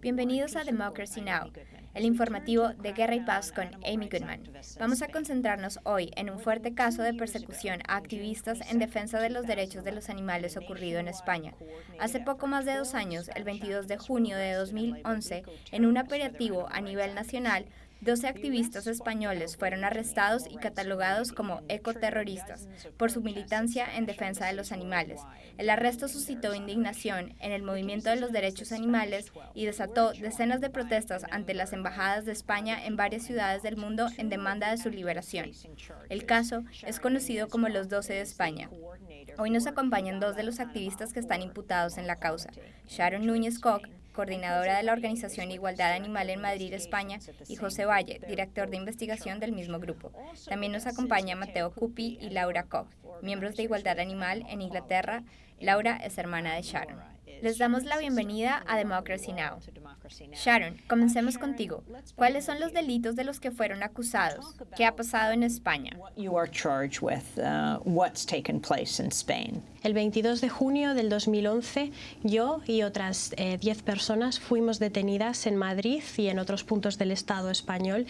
Bienvenidos a Democracy Now! el informativo de Guerra y Paz con Amy Goodman. Vamos a concentrarnos hoy en un fuerte caso de persecución a activistas en defensa de los derechos de los animales ocurrido en España. Hace poco más de dos años, el 22 de junio de 2011, en un operativo a nivel nacional, 12 activistas españoles fueron arrestados y catalogados como ecoterroristas por su militancia en defensa de los animales. El arresto suscitó indignación en el movimiento de los derechos animales y desató decenas de protestas ante las embajadas de España en varias ciudades del mundo en demanda de su liberación. El caso es conocido como los 12 de España. Hoy nos acompañan dos de los activistas que están imputados en la causa, Sharon Núñez Koch, coordinadora de la Organización Igualdad Animal en Madrid, España, y José Valle, director de investigación del mismo grupo. También nos acompaña Mateo Cupi y Laura Koch, miembros de Igualdad Animal en Inglaterra. Laura es hermana de Sharon. Les damos la bienvenida a Democracy Now! Sharon, comencemos contigo. ¿Cuáles son los delitos de los que fueron acusados? ¿Qué ha pasado en España? Uh, El 22 de junio del 2011, yo y otras 10 eh, personas fuimos detenidas en Madrid y en otros puntos del Estado español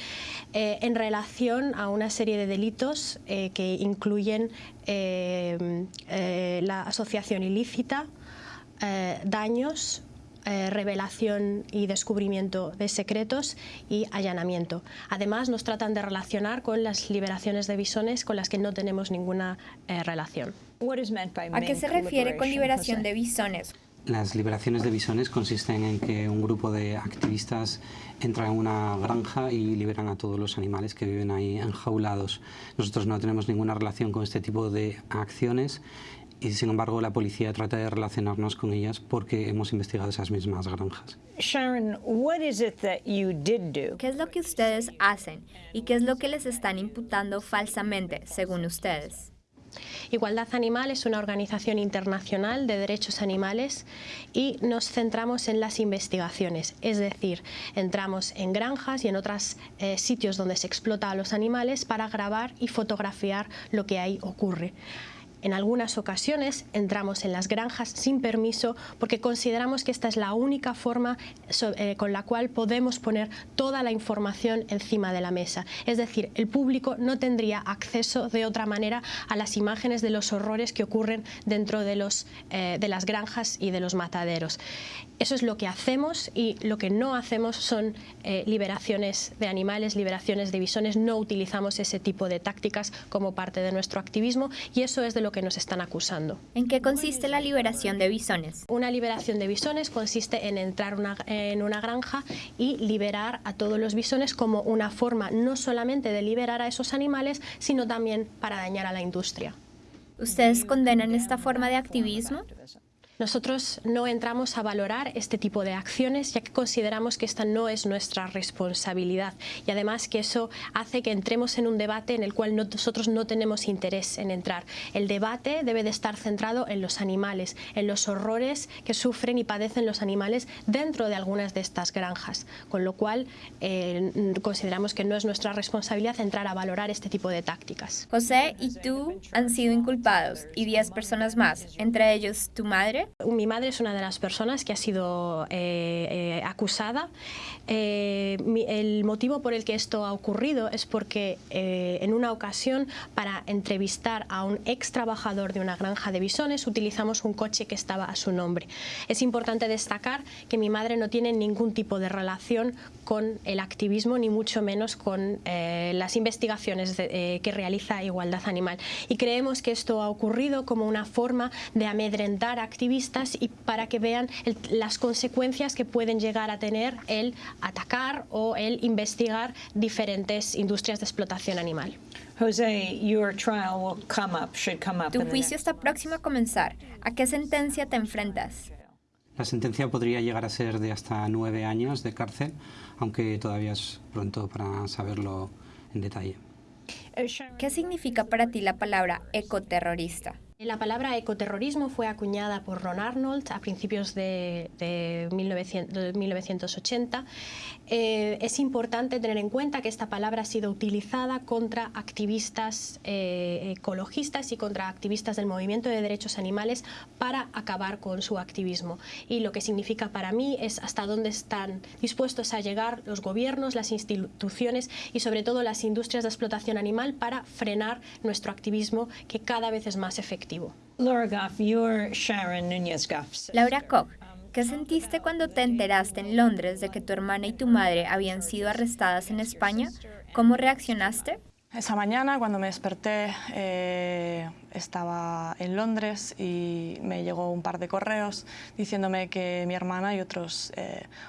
eh, en relación a una serie de delitos eh, que incluyen la asociación ilícita, eh, daños, eh, revelación y descubrimiento de secretos y allanamiento. Además, nos tratan de relacionar con las liberaciones de bisones con las que no tenemos ninguna eh, relación. ¿A qué se refiere con liberación de bisones? Las liberaciones de bisones consisten en que un grupo de activistas entra en una granja y liberan a todos los animales que viven ahí enjaulados. Nosotros no tenemos ninguna relación con este tipo de acciones y sin embargo la policía trata de relacionarnos con ellas porque hemos investigado esas mismas granjas. Sharon, what is it that you did do? ¿Qué es lo que ustedes hacen y qué es lo que les están imputando falsamente, según ustedes? Igualdad Animal es una organización internacional de derechos animales y nos centramos en las investigaciones, es decir, entramos en granjas y en otros eh, sitios donde se explota a los animales para grabar y fotografiar lo que ahí ocurre. En algunas ocasiones entramos en las granjas sin permiso porque consideramos que esta es la única forma eh, con la cual podemos poner toda la información encima de la mesa. Es decir, el público no tendría acceso de otra manera a las imágenes de los horrores que ocurren dentro de, los, eh, de las granjas y de los mataderos. Eso es lo que hacemos y lo que no hacemos son eh, liberaciones de animales, liberaciones de bisones, no utilizamos ese tipo de tácticas como parte de nuestro activismo y eso es de lo que nos están acusando. ¿En qué consiste la liberación de bisones? Una liberación de bisones consiste en entrar en una granja y liberar a todos los bisones como una forma no solamente de liberar a esos animales, sino también para dañar a la industria. ¿Ustedes condenan esta forma de activismo? Nosotros no entramos a valorar este tipo de acciones ya que consideramos que esta no es nuestra responsabilidad y además que eso hace que entremos en un debate en el cual nosotros no tenemos interés en entrar. El debate debe de estar centrado en los animales, en los horrores que sufren y padecen los animales dentro de algunas de estas granjas, con lo cual eh, consideramos que no es nuestra responsabilidad entrar a valorar este tipo de tácticas. José y tú han sido inculpados y 10 personas más, entre ellos tu madre mi madre es una de las personas que ha sido eh, eh, acusada. Eh, el motivo por el que esto ha ocurrido es porque en una ocasión para entrevistar a un ex trabajador de una granja de bisones utilizamos un coche que estaba a su nombre. Es importante destacar que mi madre no tiene ningún tipo de relación con el activismo ni mucho menos con las investigaciones que realiza Igualdad Animal. Y creemos que esto ha ocurrido como una forma de amedrentar activistas y para que vean las consecuencias que pueden llegar a tener el atacar o el investigar diferentes industrias de explotación animal. José, your trial will come up, should come up tu juicio está próximo a comenzar. ¿A qué sentencia te enfrentas? La sentencia podría llegar a ser de hasta nueve años de cárcel, aunque todavía es pronto para saberlo en detalle. ¿Qué significa para ti la palabra ecoterrorista? La palabra ecoterrorismo fue acuñada por Ron Arnold a principios de, 1980. Eh, es importante tener en cuenta que esta palabra ha sido utilizada contra activistas eh, ecologistas y contra activistas del movimiento de derechos animales para acabar con su activismo. Y lo que significa para mí es hasta dónde están dispuestos a llegar los gobiernos, las instituciones y sobre todo las industrias de explotación animal para frenar nuestro activismo que cada vez es más efectivo. Laura Goff, you're Sharon Núñez Goff. Laura Koch, ¿qué sentiste cuando te enteraste en Londres de que tu hermana y tu madre habían sido arrestadas en España? ¿Cómo reaccionaste? Esa mañana, cuando me desperté, eh, estaba en Londres y me llegó un par de correos diciéndome que mi hermana y otros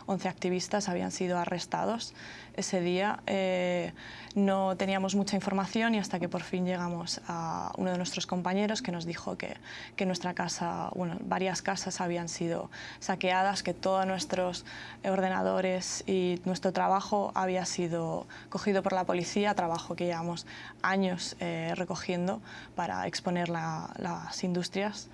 11 eh, activistas habían sido arrestados ese día. Eh, no teníamos mucha información y hasta que por fin llegamos a uno de nuestros compañeros que nos dijo que, que nuestra casa, bueno, varias casas habían sido saqueadas, que todos nuestros ordenadores y nuestro trabajo había sido cogido por la policía, trabajo que llevamos años eh, recogiendo para exponer las industrias.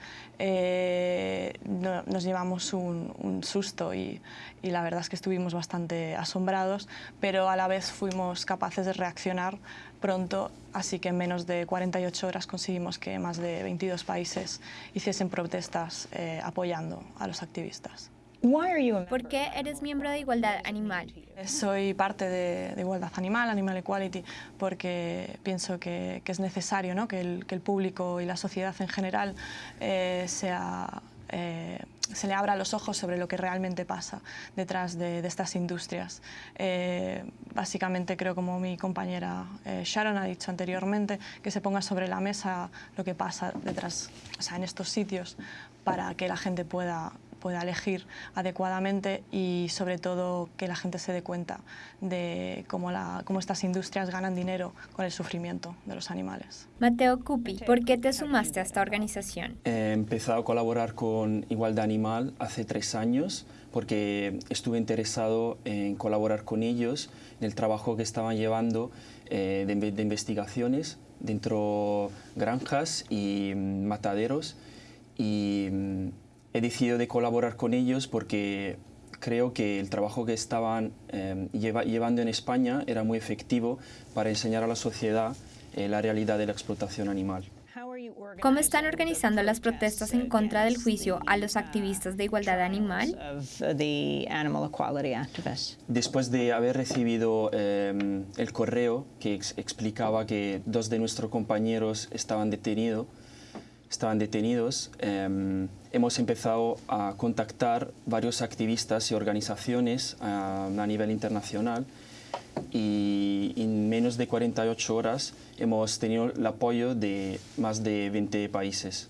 Eh, nos llevamos un, susto y, y la verdad es que estuvimos bastante asombrados, pero a la vez fuimos capaces de reaccionar pronto, así que en menos de 48 horas conseguimos que más de 22 países hiciesen protestas eh, apoyando a los activistas. ¿Por qué eres miembro de Igualdad Animal? Soy parte de, Igualdad Animal, Animal Equality, porque pienso que, es necesario ¿no? que, el, que, el, público y la sociedad en general eh, sea eh, se le abra los ojos sobre lo que realmente pasa detrás de, estas industrias. Eh, básicamente creo, como mi compañera eh, Sharon ha dicho anteriormente, que se ponga sobre la mesa lo que pasa detrás, o sea, en estos sitios, para que la gente pueda pueda elegir adecuadamente y sobre todo que la gente se dé cuenta de cómo, la, cómo estas industrias ganan dinero con el sufrimiento de los animales. Mateo Cupi, ¿por qué te sumaste a esta organización? He empezado a colaborar con Igualdad Animal hace tres años porque estuve interesado en colaborar con ellos en el trabajo que estaban llevando eh, de, de investigaciones dentro granjas y mm, mataderos y mm, he decidido de colaborar con ellos porque creo que el trabajo que estaban eh, llevando en España era muy efectivo para enseñar a la sociedad eh, la realidad de la explotación animal. ¿Cómo están organizando las protestas en contra del juicio a los activistas de igualdad animal? Después de haber recibido eh, el correo que explicaba que dos de nuestros compañeros estaban detenidos, estaban detenidos, em, hemos empezado a contactar varios activistas y organizaciones a, nivel internacional y en menos de 48 horas hemos tenido el apoyo de más de 20 países.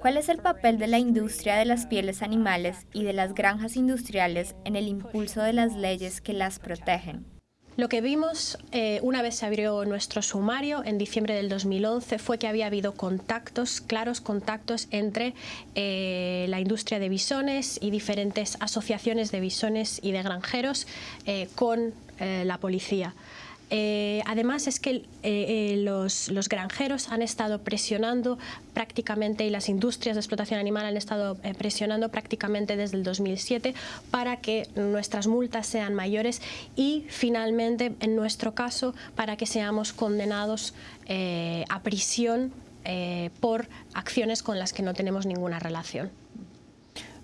¿Cuál es el papel de la industria de las pieles animales y de las granjas industriales en el impulso de las leyes que las protegen? Lo que vimos eh, una vez se abrió nuestro sumario en diciembre del 2011 fue que había habido contactos, claros contactos entre eh, la industria de bisones y diferentes asociaciones de bisones y de granjeros eh, con la policía. Eh, además es que eh, eh, los, granjeros han estado presionando prácticamente y las industrias de explotación animal han estado presionando prácticamente desde el 2007 para que nuestras multas sean mayores y finalmente en nuestro caso para que seamos condenados a prisión por acciones con las que no tenemos ninguna relación.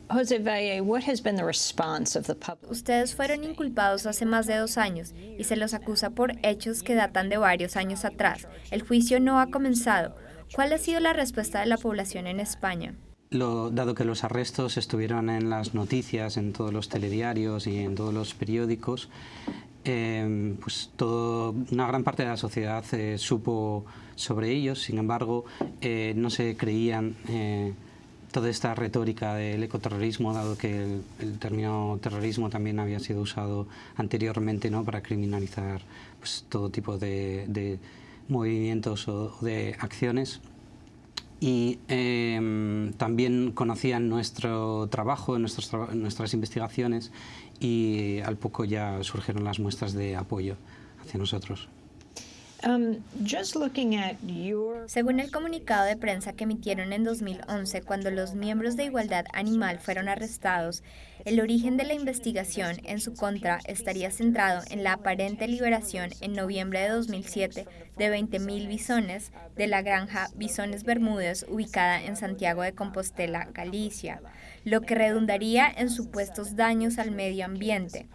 José Valle, what has been the response of the public? Ustedes fueron inculpados hace más de dos años y se los acusa por hechos que datan de varios años atrás. El juicio no ha comenzado. ¿Cuál ha sido la respuesta de la población en España? Lo, dado que los arrestos estuvieron en las noticias, en todos los telediarios y en todos los periódicos, eh, pues todo, una gran parte de la sociedad eh, supo sobre ellos, sin embargo, eh, no se creían eh, toda esta retórica del ecoterrorismo, dado que el, término terrorismo también había sido usado anteriormente ¿no? para criminalizar pues, todo tipo de, movimientos o de acciones. Y em, también conocían nuestro trabajo, nuestras investigaciones y al poco ya surgieron las muestras de apoyo hacia nosotros. Um, Según el comunicado de prensa que emitieron en 2011 cuando los miembros de Igualdad Animal fueron arrestados, el origen de la investigación en su contra estaría centrado en la aparente liberación en noviembre de 2007 de 20.000 bisones de la granja Bisones Bermúdez ubicada en Santiago de Compostela, Galicia, lo que redundaría en supuestos daños al medio ambiente.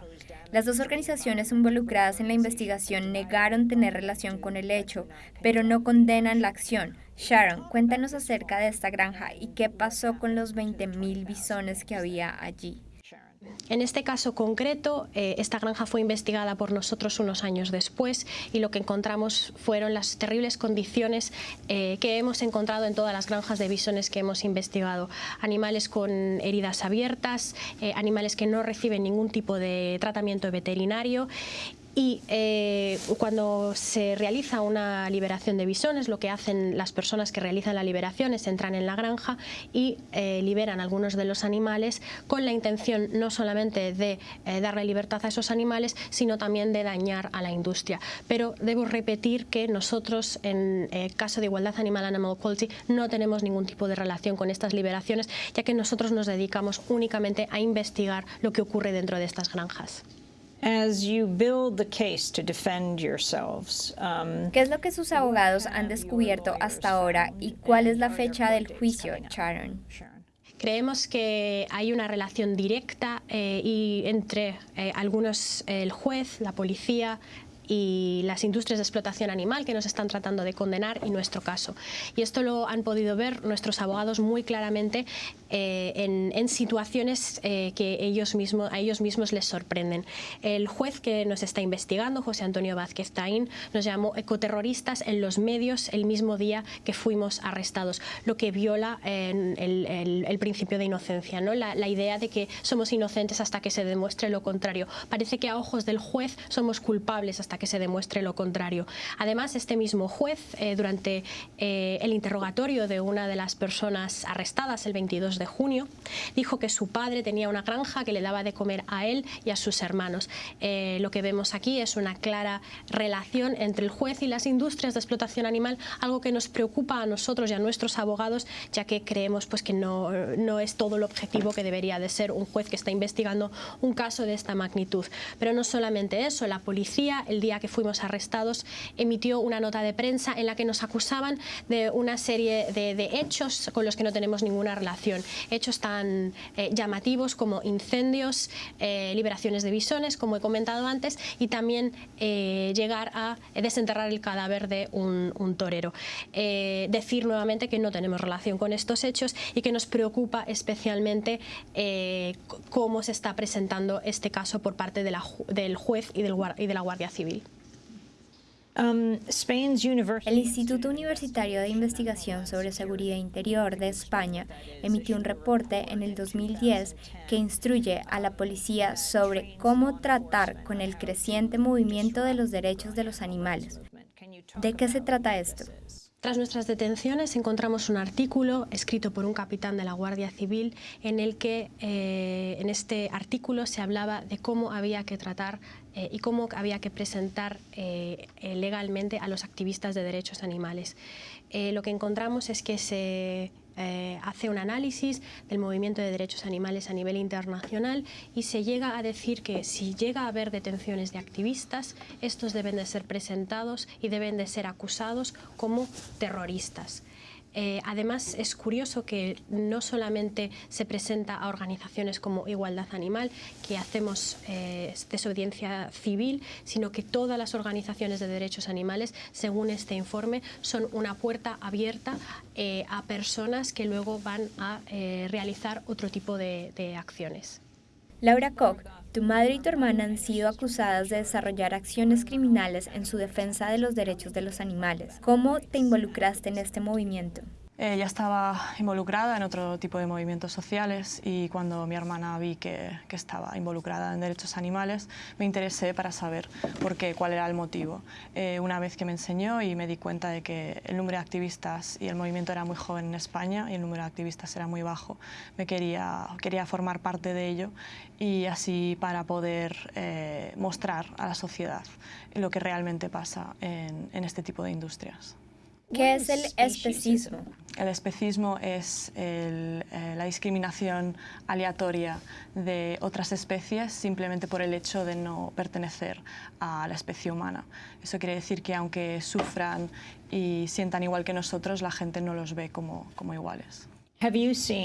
Las dos organizaciones involucradas en la investigación negaron tener relación con el hecho, pero no condenan la acción. Sharon, cuéntanos acerca de esta granja y qué pasó con los 20.000 bisones que había allí. En este caso concreto, eh, esta granja fue investigada por nosotros unos años después y lo que encontramos fueron las terribles condiciones eh, que hemos encontrado en todas las granjas de bisones que hemos investigado. Animales con heridas abiertas, eh, animales que no reciben ningún tipo de tratamiento veterinario y eh, cuando se realiza una liberación de bisones, lo que hacen las personas que realizan la liberación es entran en la granja y eh, liberan algunos de los animales con la intención no solamente de eh, darle libertad a esos animales, sino también de dañar a la industria. Pero debo repetir que nosotros, en el caso de Igualdad Animal Animal Quality, no tenemos ningún tipo de relación con estas liberaciones, ya que nosotros nos dedicamos únicamente a investigar lo que ocurre dentro de estas granjas. Um, ¿Qué es lo que sus abogados han descubierto hasta ahora y cuál es la fecha del juicio, Sharon? Creemos que hay una relación directa eh, y entre eh, algunos, el juez, la policía, y las industrias de explotación animal que nos están tratando de condenar y nuestro caso. Y esto lo han podido ver nuestros abogados muy claramente eh, en, situaciones eh, que ellos mismos, a ellos mismos les sorprenden. El juez que nos está investigando, José Antonio Vázquez Taín, nos llamó ecoterroristas en los medios el mismo día que fuimos arrestados, lo que viola el, principio de inocencia, ¿no? La, la idea de que somos inocentes hasta que se demuestre lo contrario. Parece que a ojos del juez somos culpables hasta que se demuestre lo contrario. Además, este mismo juez, eh, durante eh, el interrogatorio de una de las personas arrestadas el 22 de junio, dijo que su padre tenía una granja que le daba de comer a él y a sus hermanos. Eh, lo que vemos aquí es una clara relación entre el juez y las industrias de explotación animal, algo que nos preocupa a nosotros y a nuestros abogados, ya que creemos pues, que no, no es todo lo objetivo que debería de ser un juez que está investigando un caso de esta magnitud. Pero no solamente eso, la policía el día que fuimos arrestados emitió una nota de prensa en la que nos acusaban de una serie de, hechos con los que no tenemos ninguna relación. Hechos tan eh, llamativos como incendios, eh, liberaciones de bisones, como he comentado antes, y también eh, llegar a desenterrar el cadáver de un, torero. decir nuevamente que no tenemos relación con estos hechos y que nos preocupa especialmente cómo se está presentando este caso por parte del juez y, de la Guardia Civil. Um, el Instituto Universitario de Investigación sobre Seguridad Interior de España emitió un reporte en el 2010 que instruye a la policía sobre cómo tratar con el creciente movimiento de los derechos de los animales. ¿De qué se trata esto? Tras nuestras detenciones encontramos un artículo escrito por un capitán de la Guardia Civil en el que eh, en este artículo se hablaba de cómo había que tratar eh, y cómo había que presentar eh, legalmente a los activistas de derechos animales. lo que encontramos es que se eh, hace un análisis del movimiento de derechos animales a nivel internacional y se llega a decir que si llega a haber detenciones de activistas, estos deben de ser presentados y deben de ser acusados como terroristas. Eh, además, es curioso que no solamente se presenta a organizaciones como Igualdad Animal, que hacemos eh, desobediencia civil, sino que todas las organizaciones de derechos animales, según este informe, son una puerta abierta eh, a personas que luego van a eh, realizar otro tipo de, de acciones. Laura Koch, tu madre y tu hermana han sido acusadas de desarrollar acciones criminales en su defensa de los derechos de los animales. ¿Cómo te involucraste en este movimiento? Eh, ya estaba involucrada en otro tipo de movimientos sociales y cuando mi hermana vi que, que, estaba involucrada en derechos animales, me interesé para saber por qué, cuál era el motivo. Eh, una vez que me enseñó y me di cuenta de que el número de activistas y el movimiento era muy joven en España y el número de activistas era muy bajo, me quería, quería formar parte de ello y así para poder eh, mostrar a la sociedad lo que realmente pasa en, en este tipo de industrias. ¿Qué es el especismo? El especismo es el, eh, la discriminación aleatoria de otras especies simplemente por el hecho de no pertenecer a la especie humana. Eso quiere decir que aunque sufran y sientan igual que nosotros, la gente no los ve como, como iguales.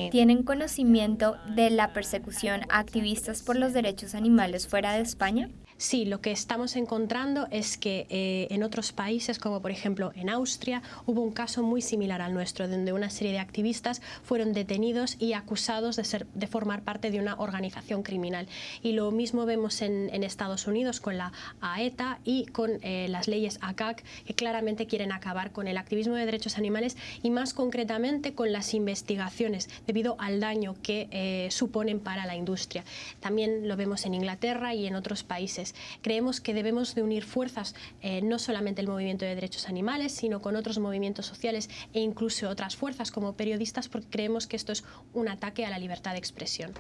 ¿Tienen conocimiento de la persecución a activistas por los derechos animales fuera de España? Sí, lo que estamos encontrando es que eh, en otros países, como por ejemplo en Austria, hubo un caso muy similar al nuestro, donde una serie de activistas fueron detenidos y acusados de, ser, de formar parte de una organización criminal. Y lo mismo vemos en, Estados Unidos con la AETA y con eh, las leyes ACAC, que claramente quieren acabar con el activismo de derechos animales y más concretamente con las investigaciones, debido al daño que eh, suponen para la industria. También lo vemos en Inglaterra y en otros países Creemos que debemos de unir fuerzas, eh, no solamente el movimiento de derechos animales, sino con otros movimientos sociales e incluso otras fuerzas como periodistas, porque creemos que esto es un ataque a la libertad de expresión.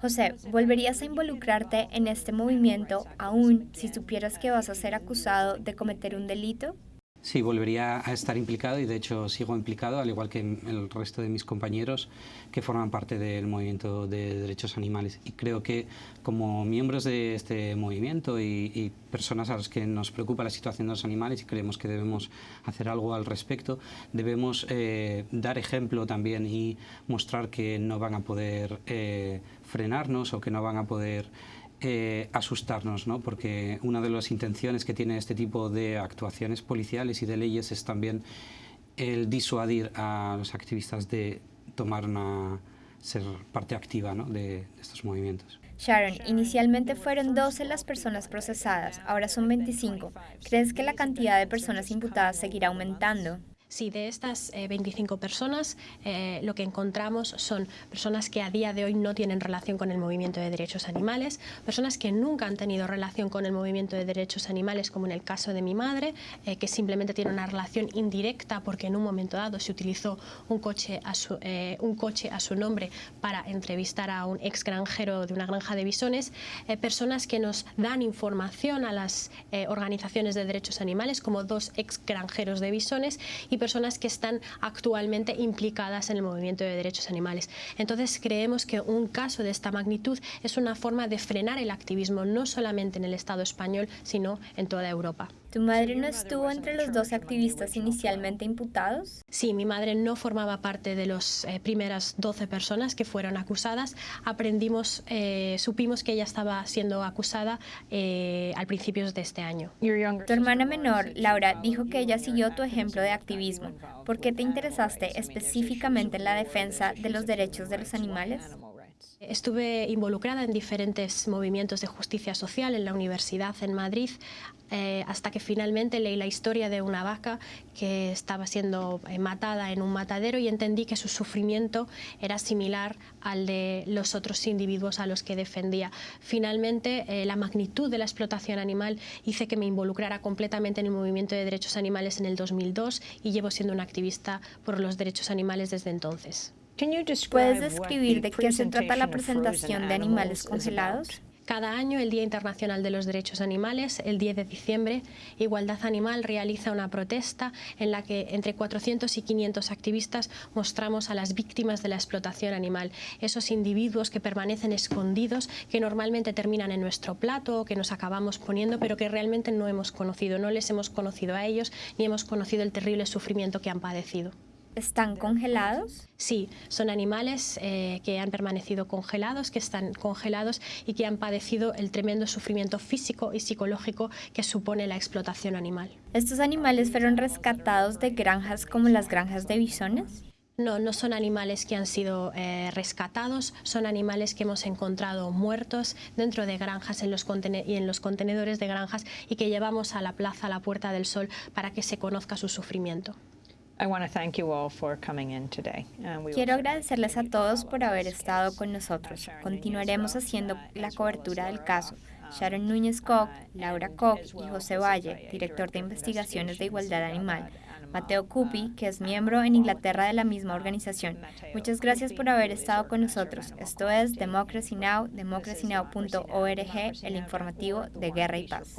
José, ¿volverías a involucrarte en este movimiento aún si supieras que vas a ser acusado de cometer un delito? Sí, volvería a estar implicado y de hecho sigo implicado, al igual que el resto de mis compañeros que forman parte del movimiento de derechos animales. Y creo que como miembros de este movimiento y, personas a las que nos preocupa la situación de los animales y creemos que debemos hacer algo al respecto, debemos eh, dar ejemplo también y mostrar que no van a poder eh, frenarnos o que no van a poder eh, asustarnos, ¿no? porque una de las intenciones que tiene este tipo de actuaciones policiales y de leyes es también el disuadir a los activistas de tomar una, ser parte activa ¿no? de, de estos movimientos. Sharon, inicialmente fueron 12 las personas procesadas, ahora son 25. ¿Crees que la cantidad de personas imputadas seguirá aumentando? Sí, de estas 25 eh, personas eh, lo que encontramos son personas que a día de hoy no tienen relación con el movimiento de derechos animales, personas que nunca han tenido relación con el movimiento de derechos animales, como en el caso de mi madre, eh, que simplemente tiene una relación indirecta porque en un momento dado se utilizó un coche a su, un coche a su nombre para entrevistar a un ex granjero de una granja de bisones, personas que nos dan información a las organizaciones de derechos animales, como dos ex granjeros de bisones, personas que están actualmente implicadas en el movimiento de derechos animales. Entonces creemos que un caso de esta magnitud es una forma de frenar el activismo no solamente en el Estado español, sino en toda Europa. ¿Tu madre no estuvo entre los dos activistas inicialmente imputados? Sí, mi madre no formaba parte de las eh, primeras 12 personas que fueron acusadas. Aprendimos, eh, supimos que ella estaba siendo acusada eh, al principio de este año. Tu hermana menor, Laura, dijo que ella siguió tu ejemplo de activismo. ¿Por qué te interesaste específicamente en la defensa de los derechos de los animales? Estuve involucrada en diferentes movimientos de justicia social en la universidad en Madrid eh, hasta que finalmente leí la historia de una vaca que estaba siendo eh, matada en un matadero y entendí que su sufrimiento era similar al de los otros individuos a los que defendía. Finalmente, eh, la magnitud de la explotación animal hice que me involucrara completamente en el movimiento de derechos animales en el 2002 y llevo siendo una activista por los derechos animales desde entonces. ¿Puedes describir de qué se trata la presentación de animales congelados? Cada año, el Día Internacional de los Derechos Animales, el 10 de diciembre, Igualdad Animal realiza una protesta en la que entre 400 y 500 activistas mostramos a las víctimas de la explotación animal, esos individuos que permanecen escondidos, que normalmente terminan en nuestro plato o que nos acabamos poniendo, pero que realmente no hemos conocido, no les hemos conocido a ellos ni hemos conocido el terrible sufrimiento que han padecido. ¿Están congelados? Sí, son animales eh, que han permanecido congelados, que están congelados y que han padecido el tremendo sufrimiento físico y psicológico que supone la explotación animal. ¿Estos animales fueron rescatados de granjas como las granjas de bisones? No, no son animales que han sido eh, rescatados, son animales que hemos encontrado muertos dentro de granjas en los y en los contenedores de granjas y que llevamos a la plaza, a la Puerta del Sol, para que se conozca su sufrimiento. Quiero agradecerles a todos por haber estado con nosotros. Continuaremos haciendo la cobertura del caso. Sharon Núñez Koch, Laura Koch y José Valle, director de investigaciones de igualdad animal. Mateo Cupi, que es miembro en Inglaterra de la misma organización. Muchas gracias por haber estado con nosotros. Esto es Democracy Now!, democracynow.org, el informativo de Guerra y Paz.